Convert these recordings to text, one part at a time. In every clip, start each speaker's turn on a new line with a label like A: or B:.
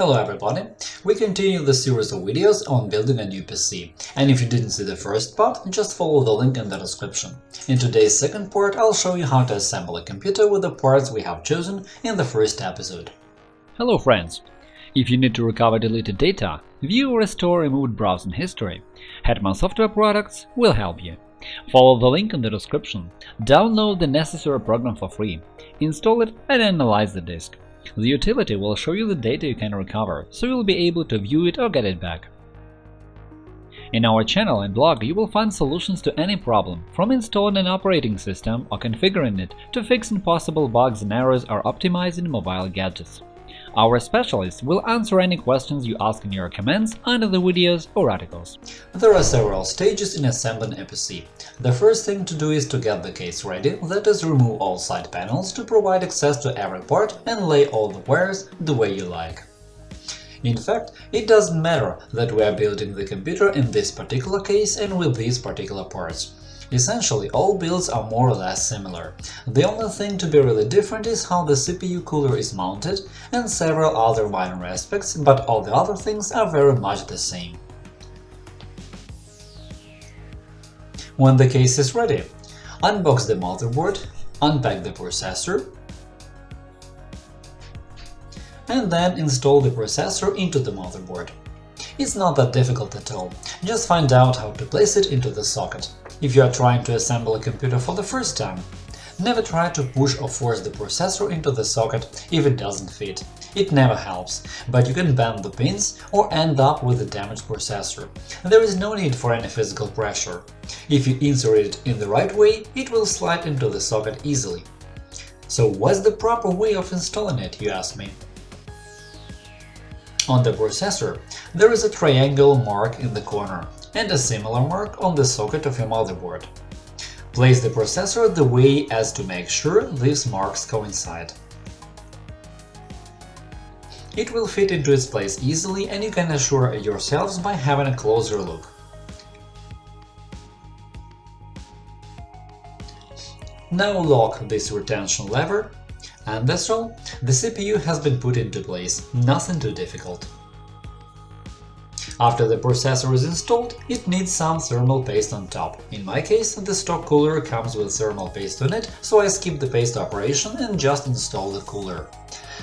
A: Hello everybody! We continue the series of videos on building a new PC, and if you didn't see the first part, just follow the link in the description. In today's second part, I'll show you how to assemble a computer with the parts we have chosen in the first episode.
B: Hello friends! If you need to recover deleted data, view or restore removed browsing history, Hetman Software Products will help you. Follow the link in the description, download the necessary program for free, install it and analyze the disk. The utility will show you the data you can recover, so you'll be able to view it or get it back. In our channel and blog you will find solutions to any problem, from installing an operating system or configuring it to fixing possible bugs and errors or optimizing mobile gadgets. Our specialists will answer any questions you ask in your comments under the videos or articles.
A: There are several stages in assembling a PC. The first thing to do is to get the case ready, that is, remove all side panels to provide access to every part and lay all the wires the way you like. In fact, it doesn't matter that we are building the computer in this particular case and with these particular parts. Essentially, all builds are more or less similar. The only thing to be really different is how the CPU cooler is mounted and several other minor aspects, but all the other things are very much the same. When the case is ready, unbox the motherboard, unpack the processor, and then install the processor into the motherboard. It's not that difficult at all, just find out how to place it into the socket. If you are trying to assemble a computer for the first time, never try to push or force the processor into the socket if it doesn't fit. It never helps, but you can bend the pins or end up with a damaged processor. There is no need for any physical pressure. If you insert it in the right way, it will slide into the socket easily. So what's the proper way of installing it, you ask me? On the processor, there is a triangle mark in the corner and a similar mark on the socket of your motherboard. Place the processor the way as to make sure these marks coincide. It will fit into its place easily and you can assure yourselves by having a closer look. Now lock this retention lever, and that's all, the CPU has been put into place, nothing too difficult. After the processor is installed, it needs some thermal paste on top. In my case, the stock cooler comes with thermal paste on it, so I skip the paste operation and just install the cooler.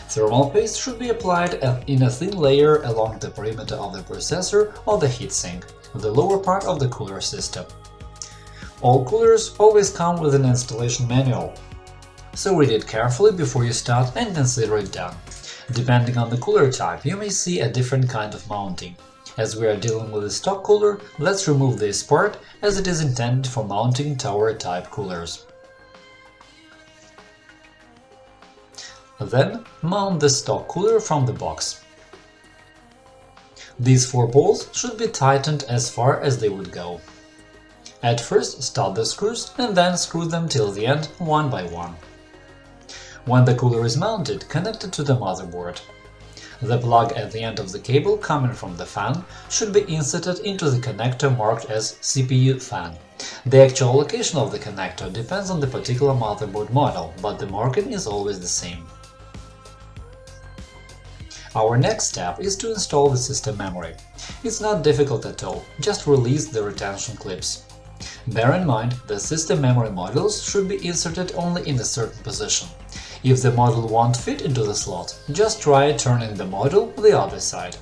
A: Thermal paste should be applied in a thin layer along the perimeter of the processor or the heatsink, the lower part of the cooler system. All coolers always come with an installation manual, so read it carefully before you start and consider it done. Depending on the cooler type, you may see a different kind of mounting. As we are dealing with a stock cooler, let's remove this part as it is intended for mounting tower-type coolers. Then mount the stock cooler from the box. These four bolts should be tightened as far as they would go. At first start the screws and then screw them till the end one by one. When the cooler is mounted, connect it to the motherboard. The plug at the end of the cable coming from the fan should be inserted into the connector marked as CPU fan. The actual location of the connector depends on the particular motherboard model, but the marking is always the same. Our next step is to install the system memory. It's not difficult at all, just release the retention clips. Bear in mind that system memory modules should be inserted only in a certain position. If the module won't fit into the slot, just try turning the module the other side.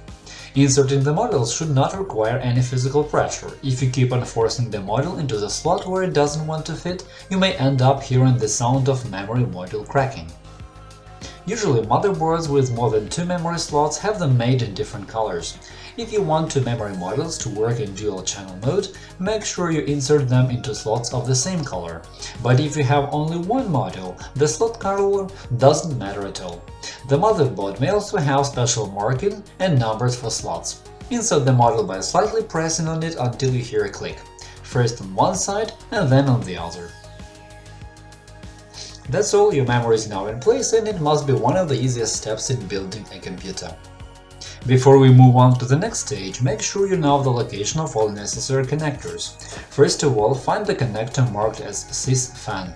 A: Inserting the modules should not require any physical pressure. If you keep on forcing the module into the slot where it doesn't want to fit, you may end up hearing the sound of memory module cracking. Usually motherboards with more than two memory slots have them made in different colors. If you want two memory modules to work in dual-channel mode, make sure you insert them into slots of the same color. But if you have only one module, the slot color doesn't matter at all. The motherboard may also have special marking and numbers for slots. Insert the module by slightly pressing on it until you hear a click, first on one side and then on the other. That's all, your memory is now in place and it must be one of the easiest steps in building a computer. Before we move on to the next stage, make sure you know the location of all necessary connectors. First of all, find the connector marked as sys-fan.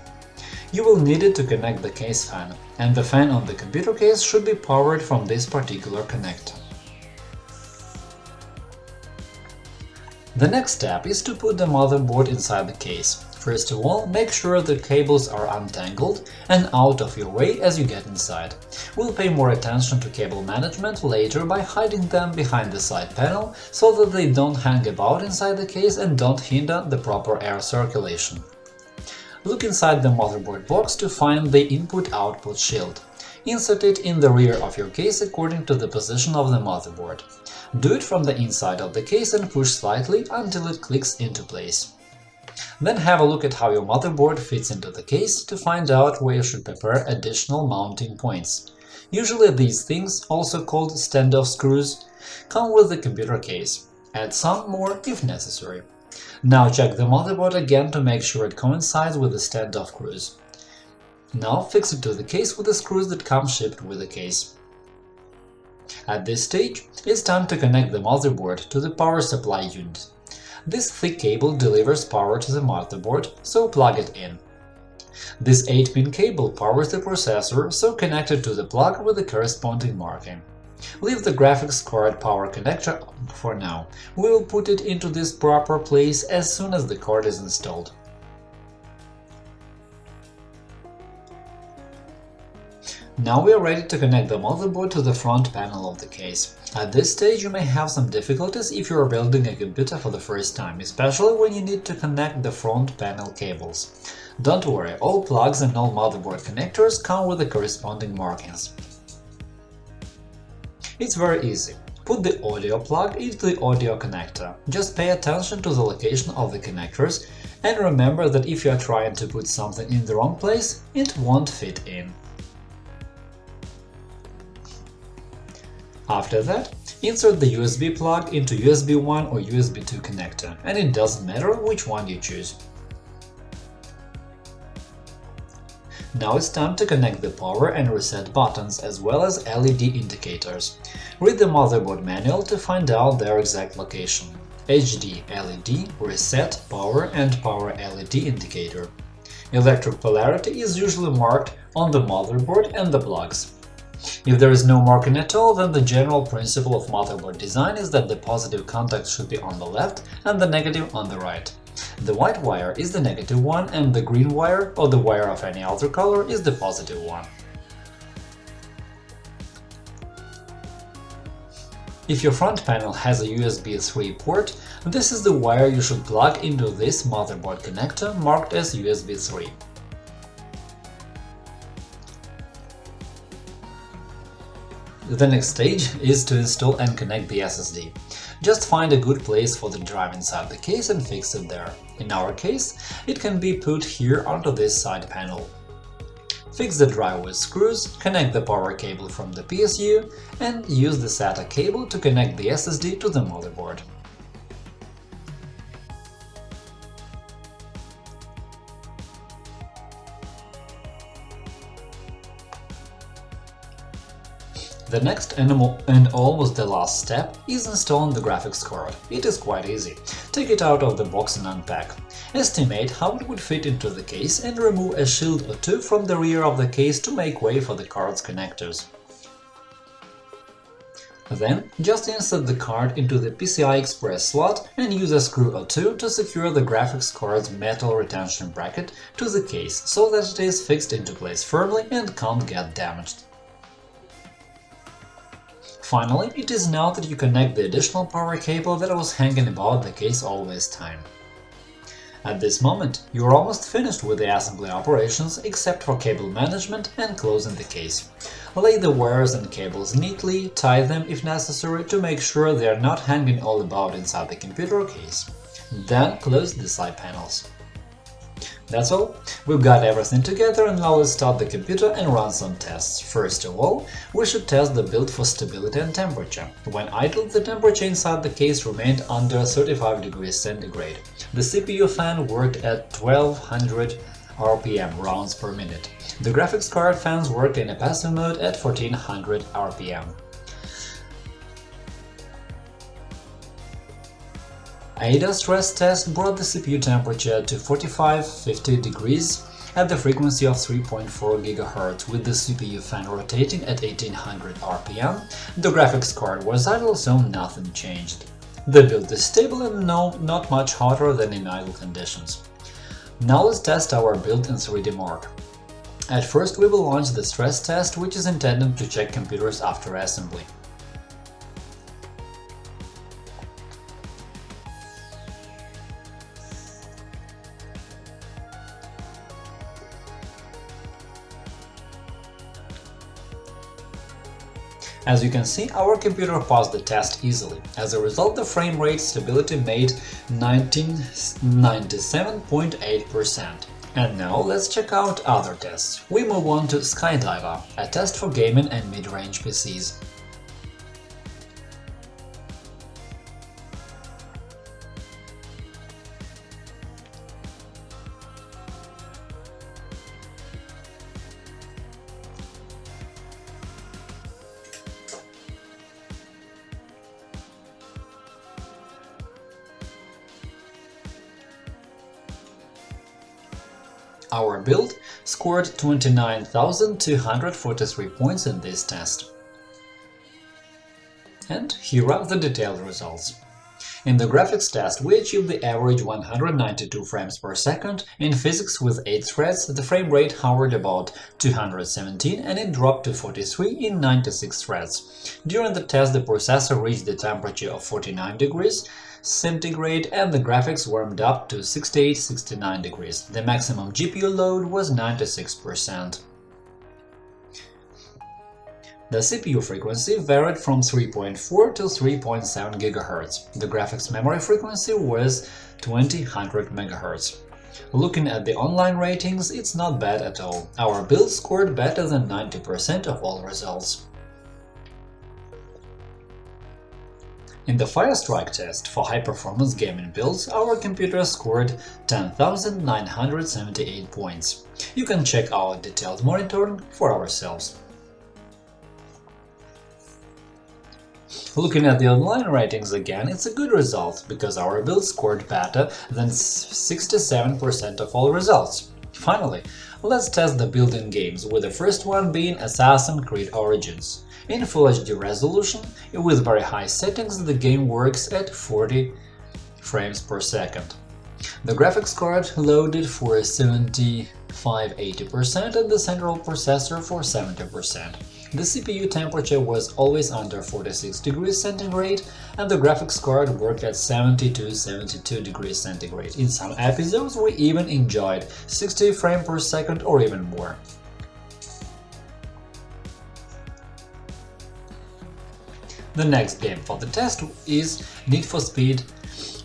A: You will need it to connect the case fan, and the fan on the computer case should be powered from this particular connector. The next step is to put the motherboard inside the case. First of all, make sure the cables are untangled and out of your way as you get inside. We'll pay more attention to cable management later by hiding them behind the side panel so that they don't hang about inside the case and don't hinder the proper air circulation. Look inside the motherboard box to find the input-output shield. Insert it in the rear of your case according to the position of the motherboard. Do it from the inside of the case and push slightly until it clicks into place. Then have a look at how your motherboard fits into the case to find out where you should prepare additional mounting points. Usually these things, also called standoff screws, come with the computer case. Add some more if necessary. Now check the motherboard again to make sure it coincides with the standoff screws. Now fix it to the case with the screws that come shipped with the case. At this stage, it's time to connect the motherboard to the power supply unit. This thick cable delivers power to the motherboard, so plug it in. This 8-pin cable powers the processor, so connect it to the plug with the corresponding marking. Leave the graphics card power connector for now. We will put it into this proper place as soon as the card is installed. Now we are ready to connect the motherboard to the front panel of the case. At this stage you may have some difficulties if you are building a computer for the first time, especially when you need to connect the front panel cables. Don't worry, all plugs and all motherboard connectors come with the corresponding markings. It's very easy. Put the audio plug into the audio connector. Just pay attention to the location of the connectors and remember that if you are trying to put something in the wrong place, it won't fit in. After that, insert the USB plug into USB 1 or USB 2 connector, and it doesn't matter which one you choose. Now it's time to connect the power and reset buttons as well as LED indicators. Read the motherboard manual to find out their exact location. HD LED, reset, power and power LED indicator. Electric polarity is usually marked on the motherboard and the plugs. If there is no marking at all, then the general principle of motherboard design is that the positive contact should be on the left and the negative on the right. The white wire is the negative one and the green wire, or the wire of any other color, is the positive one. If your front panel has a USB 3 port, this is the wire you should plug into this motherboard connector marked as USB 3. The next stage is to install and connect the SSD. Just find a good place for the drive inside the case and fix it there. In our case, it can be put here onto this side panel. Fix the drive with screws, connect the power cable from the PSU, and use the SATA cable to connect the SSD to the motherboard. The next animal and almost the last step is installing the graphics card. It is quite easy. Take it out of the box and unpack. Estimate how it would fit into the case and remove a shield or two from the rear of the case to make way for the card's connectors. Then, just insert the card into the PCI Express slot and use a screw or two to secure the graphics card's metal retention bracket to the case so that it is fixed into place firmly and can't get damaged. Finally, it is now that you connect the additional power cable that was hanging about the case all this time. At this moment, you are almost finished with the assembly operations except for cable management and closing the case. Lay the wires and cables neatly, tie them if necessary to make sure they are not hanging all about inside the computer case. Then close the side panels. That's all. We've got everything together and now let's start the computer and run some tests. First of all, we should test the build for stability and temperature. When idle, the temperature inside the case remained under 35 degrees centigrade. The CPU fan worked at 1200 RPM rounds per minute. The graphics card fans worked in a passive mode at 1400 RPM. AIDA stress test brought the CPU temperature to 45-50 degrees at the frequency of 3.4 GHz with the CPU fan rotating at 1800 RPM. The graphics card was idle, so nothing changed. The build is stable and no, not much hotter than in idle conditions. Now let's test our build in 3D Mark. At first we will launch the stress test, which is intended to check computers after assembly. As you can see, our computer passed the test easily. As a result, the frame rate stability made 97.8%. And now let's check out other tests. We move on to Skydiver, a test for gaming and mid-range PCs. Our build scored 29,243 points in this test. And here are the detailed results. In the graphics test, we achieved the average 192 frames per second, in physics with 8 threads the frame rate hovered about 217 and it dropped to 43 in 96 threads. During the test the processor reached the temperature of 49 degrees, centigrade and the graphics warmed up to 68-69 degrees. The maximum GPU load was 96%. The CPU frequency varied from 3.4 to 3.7 GHz. The graphics memory frequency was 2000 MHz. Looking at the online ratings, it's not bad at all. Our build scored better than 90% of all results. In the Firestrike test for high-performance gaming builds, our computer scored 10,978 points. You can check our detailed monitoring for ourselves. Looking at the online ratings again, it's a good result, because our build scored better than 67% of all results. Finally, let's test the built-in games, with the first one being Assassin's Creed Origins. In Full HD resolution, with very high settings, the game works at 40 frames per second. The graphics card loaded for 75-80% and the central processor for 70%. The CPU temperature was always under 46 degrees centigrade, and the graphics card worked at 70 to 72 degrees centigrade. In some episodes, we even enjoyed 60 frames per second or even more. The next game for the test is Need for Speed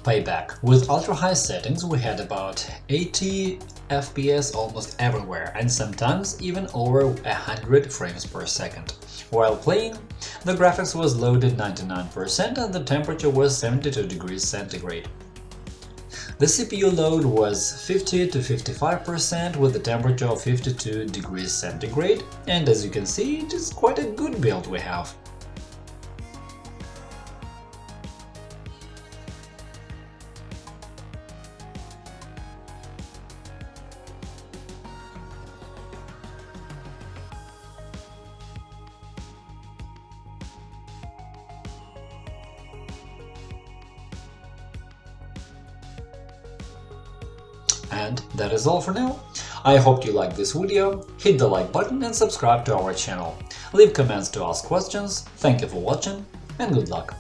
A: Payback. With ultra-high settings we had about 80 FPS almost everywhere and sometimes even over 100 frames per second. While playing, the graphics was loaded 99% and the temperature was 72 degrees centigrade. The CPU load was 50 to 55% with a temperature of 52 degrees centigrade, and as you can see, it is quite a good build we have. And that is all for now. I hope you liked this video, hit the like button and subscribe to our channel. Leave comments to ask questions, thank you for watching and good luck!